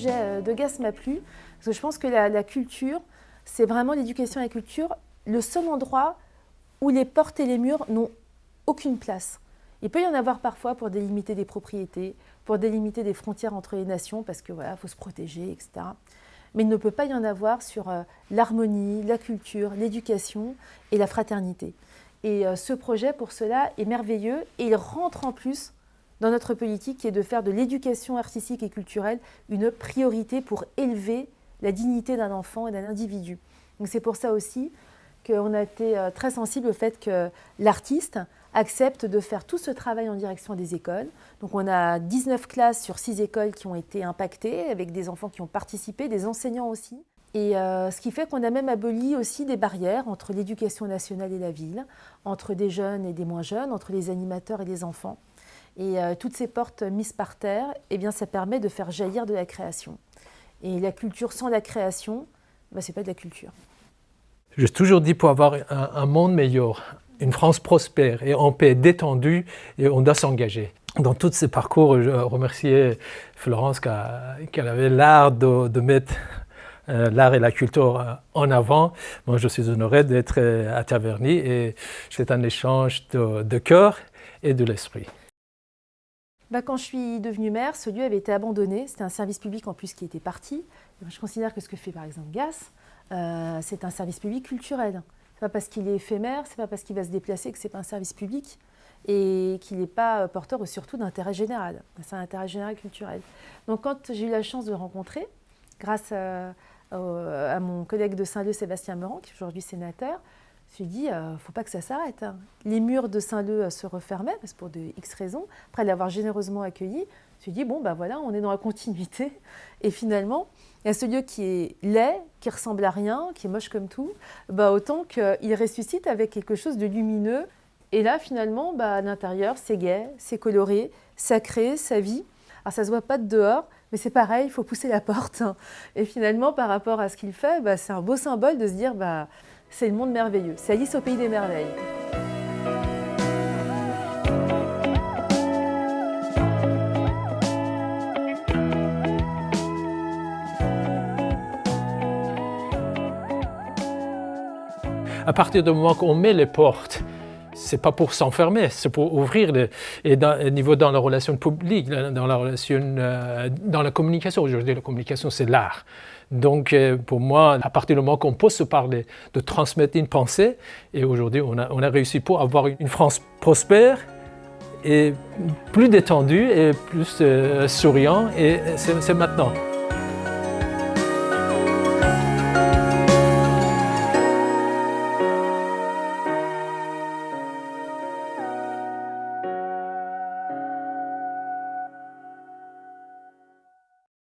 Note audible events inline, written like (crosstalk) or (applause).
projet de GAS m'a plu, parce que je pense que la, culture, c'est vraiment l'éducation et la culture, le seul endroit où les portes et les murs n'ont aucune place. Il peut y en avoir parfois pour délimiter des propriétés, pour délimiter des frontières entre les nations, parce que voilà, faut se protéger, etc. Mais il ne peut pas y en avoir sur l'harmonie, la culture, l'éducation et la fraternité. Et ce projet, pour cela, est merveilleux et il rentre en plus dans notre politique qui est de faire de l'éducation artistique et culturelle une priorité pour élever la dignité d'un enfant et d'un individu. c'est pour ça aussi qu'on a été euh, très sensible au fait que l'artiste accepte de faire tout ce travail en direction des écoles. Donc on a 19 classes sur 6 écoles qui ont été impactées, avec des enfants qui ont participé, des enseignants aussi. Et euh, ce qui fait qu'on a même aboli aussi des barrières entre l'éducation nationale et la ville, entre des jeunes et des moins jeunes, entre les animateurs et les enfants. Et euh, toutes ces portes mises par terre, eh bien, ça permet de faire jaillir de la création. Et la culture sans la création, bah, ce n'est pas de la culture. J'ai toujours dit pour avoir un, monde meilleur, une France prospère et en paix, détendue, et on doit s'engager. Dans tous ces parcours, je remerciais Florence qu'elle avait l'art de, mettre euh, l'art et la culture euh, en avant. Moi, je suis honoré d'être à Taverny et c'est un échange de, de cœur et de l'esprit. Bah, quand je suis devenue maire, ce lieu avait été abandonné. C'était un service public en plus qui était parti. Je considère que ce que fait par exemple GAS, euh, c'est un service public culturel. Ce n'est pas parce qu'il est éphémère, ce n'est pas parce qu'il va se déplacer que ce n'est pas un service public et qu'il n'est pas porteur surtout d'intérêt général. C'est un intérêt général culturel. Donc quand j'ai eu la chance de rencontrer, grâce à, à mon collègue de Saint-Leu, Sébastien Meurant, qui est aujourd'hui sénateur, je me suis dit, il euh, ne faut pas que ça s'arrête. Hein. Les murs de Saint-Leu euh, se refermaient, parce pour de X raisons. Après l'avoir généreusement accueilli, je me suis dit, bon, ben voilà, on est dans la continuité. (laughs) Et finalement, il y a ce lieu qui est laid, qui ressemble à rien, qui est moche comme tout, bah, autant qu'il ressuscite avec quelque chose de lumineux. Et là, finalement, bah, à l'intérieur, c'est gai, c'est coloré, ça crée, ça vit. Alors, ça ne se voit pas de dehors, mais c'est pareil, il faut pousser la (laughs) porte. Et finalement, par rapport à ce qu'il fait, bah, c'est un beau symbole de se dire, bah, c'est le monde merveilleux. C'est Alice au pays des merveilles. À partir du moment qu'on met les portes, c'est pas pour s'enfermer, c'est pour ouvrir. Au niveau dans la relation publique, dans la relation, euh, dans la communication. Aujourd'hui, la communication, c'est l'art. Donc, euh, pour moi, à partir du moment qu'on peut se parler, de transmettre une pensée, et aujourd'hui, on a, on a réussi pour avoir une France prospère et plus détendue et plus euh, souriant, et c'est maintenant.